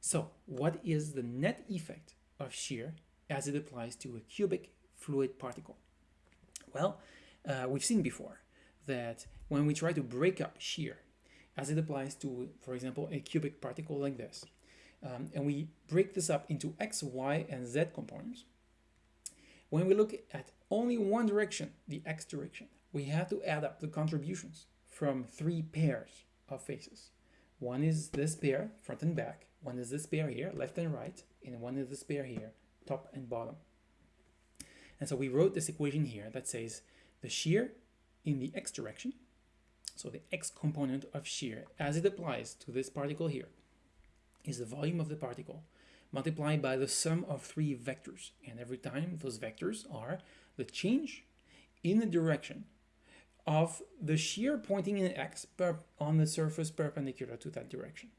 So what is the net effect of shear as it applies to a cubic fluid particle? Well, uh, we've seen before that when we try to break up shear as it applies to, for example, a cubic particle like this, um, and we break this up into x, y, and z components, when we look at only one direction, the x direction, we have to add up the contributions from three pairs of faces. One is this pair, front and back, one is this pair here, left and right, and one is this pair here, top and bottom. And so we wrote this equation here that says the shear in the x direction, so the x component of shear as it applies to this particle here, is the volume of the particle multiplied by the sum of three vectors. And every time those vectors are the change in the direction of the shear pointing in x on the surface perpendicular to that direction.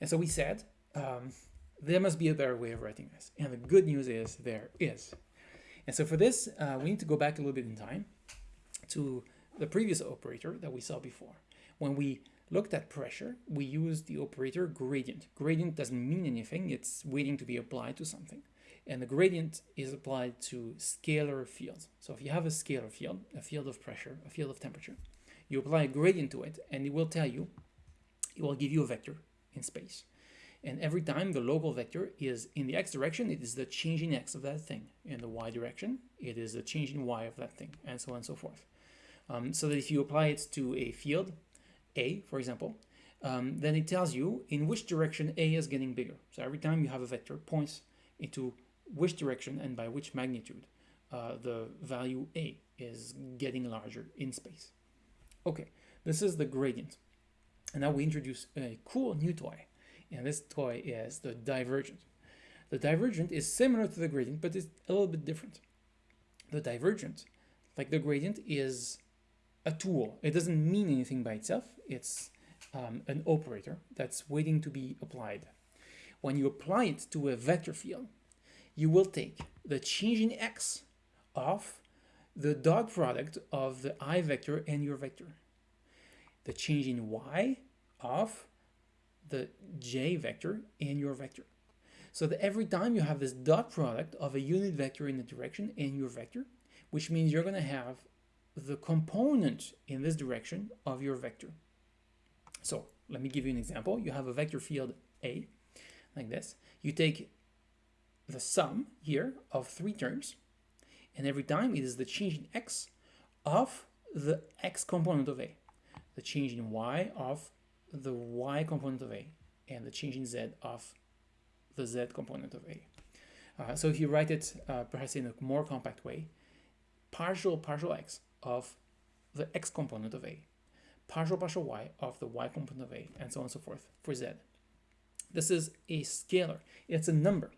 And so we said, um, there must be a better way of writing this. And the good news is there is. And so for this, uh, we need to go back a little bit in time to the previous operator that we saw before. When we looked at pressure, we used the operator gradient. Gradient doesn't mean anything, it's waiting to be applied to something. And the gradient is applied to scalar fields. So if you have a scalar field, a field of pressure, a field of temperature, you apply a gradient to it and it will tell you, it will give you a vector in space. And every time the local vector is in the x direction, it is the change in x of that thing. In the y direction, it is the change in y of that thing, and so on and so forth. Um, so that if you apply it to a field, A, for example, um, then it tells you in which direction A is getting bigger. So every time you have a vector points into which direction and by which magnitude uh, the value A is getting larger in space. Okay, this is the gradient. And now we introduce a cool new toy. And this toy is the divergent. The divergent is similar to the gradient, but it's a little bit different. The divergent, like the gradient, is a tool. It doesn't mean anything by itself. It's um, an operator that's waiting to be applied. When you apply it to a vector field, you will take the change in x of the dot product of the i vector and your vector. The change in y of the j vector and your vector. So that every time you have this dot product of a unit vector in the direction and your vector, which means you're going to have the component in this direction of your vector. So let me give you an example. You have a vector field A, like this. You take the sum here of three terms, and every time it is the change in x of the x component of A, the change in y of the y component of A, and the change in z of the z component of A. Uh, so if you write it uh, perhaps in a more compact way, partial partial x of the x component of A, partial partial y of the y component of A, and so on and so forth for z. This is a scalar. It's a number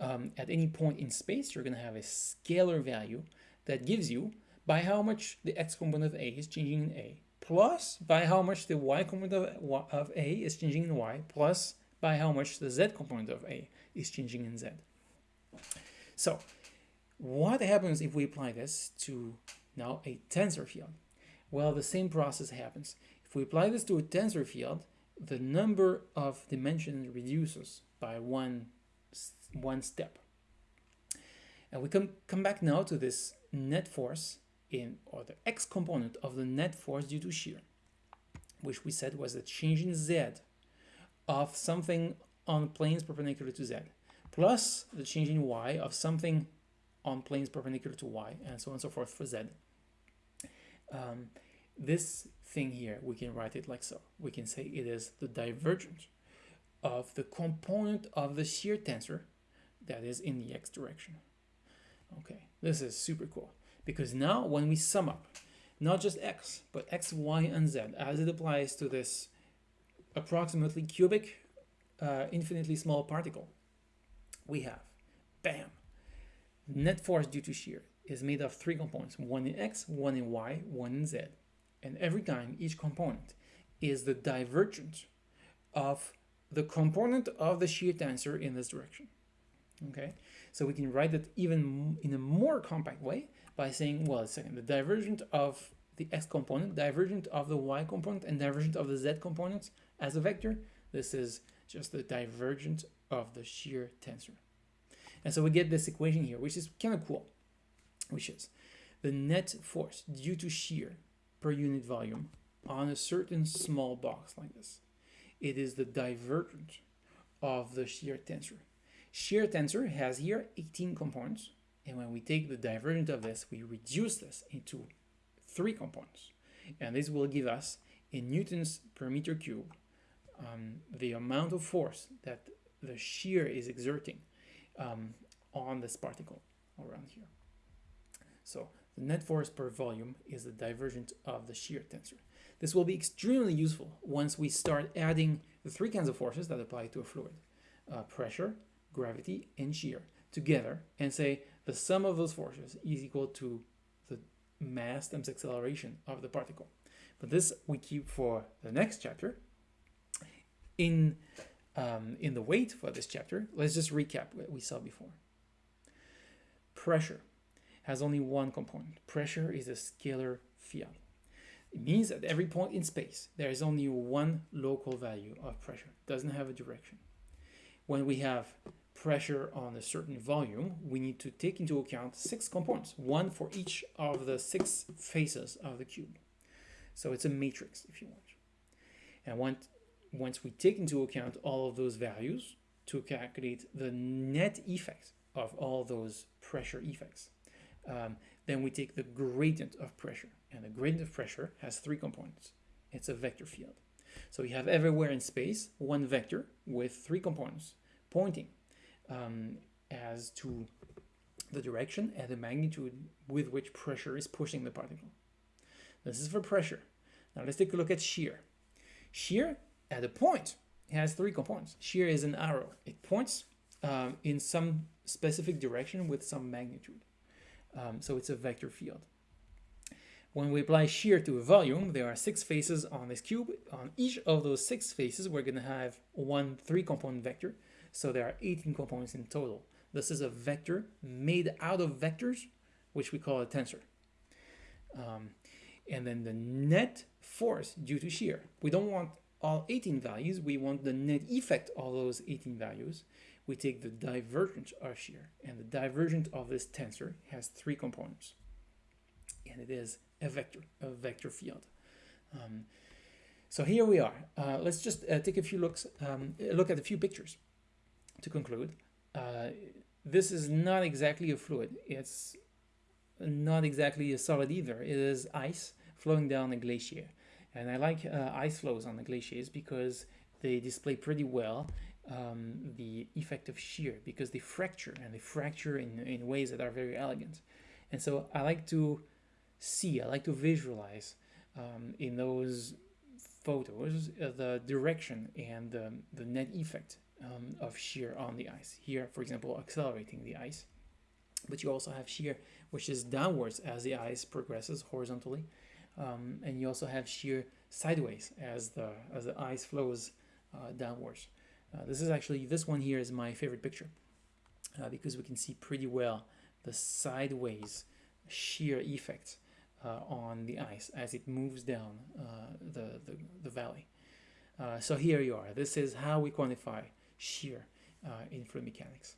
um, at any point in space, you're going to have a scalar value that gives you by how much the x component of a is changing in a, plus by how much the y component of, of a is changing in y, plus by how much the z component of a is changing in z. So what happens if we apply this to now a tensor field? Well, the same process happens. If we apply this to a tensor field, the number of dimensions reduces by one one step. And we come, come back now to this net force in, or the x component of the net force due to shear, which we said was the change in z of something on planes perpendicular to z, plus the change in y of something on planes perpendicular to y, and so on and so forth for z. Um, this thing here, we can write it like so. We can say it is the divergence of the component of the shear tensor that is in the x direction. Okay, this is super cool because now when we sum up not just x, but x, y, and z as it applies to this approximately cubic, uh, infinitely small particle, we have, bam, net force due to shear is made of three components, one in x, one in y, one in z. And every time each component is the divergence of the component of the shear tensor in this direction okay so we can write it even in a more compact way by saying well second the divergent of the x component divergent of the y component and divergent of the z component as a vector this is just the divergence of the shear tensor. And so we get this equation here, which is kind of cool, which is the net force due to shear per unit volume on a certain small box like this. It is the divergence of the shear tensor. Shear tensor has here 18 components, and when we take the divergence of this, we reduce this into three components. And this will give us in newtons per meter cube um, the amount of force that the shear is exerting um, on this particle around here. So the net force per volume is the divergence of the shear tensor. This will be extremely useful once we start adding the three kinds of forces that apply to a fluid. Uh, pressure, gravity, and shear together and say the sum of those forces is equal to the mass times acceleration of the particle. But this we keep for the next chapter. In, um, in the weight for this chapter, let's just recap what we saw before. Pressure has only one component. Pressure is a scalar field. It means at every point in space, there is only one local value of pressure. It doesn't have a direction. When we have pressure on a certain volume, we need to take into account six components, one for each of the six faces of the cube. So it's a matrix, if you want. And once, once we take into account all of those values to calculate the net effect of all those pressure effects, um, then we take the gradient of pressure. And the gradient of pressure has three components. It's a vector field. So we have everywhere in space one vector with three components pointing um, as to the direction and the magnitude with which pressure is pushing the particle. This is for pressure. Now let's take a look at shear. Shear at a point has three components. Shear is an arrow. It points um, in some specific direction with some magnitude. Um, so it's a vector field. When we apply shear to a volume, there are six faces on this cube. On each of those six faces, we're going to have one three-component vector. So there are 18 components in total. This is a vector made out of vectors, which we call a tensor. Um, and then the net force due to shear. We don't want all 18 values, we want the net effect of those 18 values. We take the divergence of shear, and the divergence of this tensor has three components. And it is a vector, a vector field. Um, so here we are. Uh, let's just uh, take a few looks, um, look at a few pictures to conclude. Uh, this is not exactly a fluid. It's not exactly a solid either. It is ice flowing down a glacier. And I like uh, ice flows on the glaciers because they display pretty well um, the effect of shear because they fracture and they fracture in, in ways that are very elegant. And so I like to see, I like to visualize um, in those photos uh, the direction and the, the net effect um, of shear on the ice. Here, for example, accelerating the ice. But you also have shear, which is downwards as the ice progresses horizontally. Um, and you also have shear sideways as the, as the ice flows uh, downwards. Uh, this is actually, this one here is my favorite picture uh, because we can see pretty well the sideways shear effect uh, on the ice as it moves down uh, the, the, the, valley. Uh, so here you are. This is how we quantify shear uh, in fluid mechanics.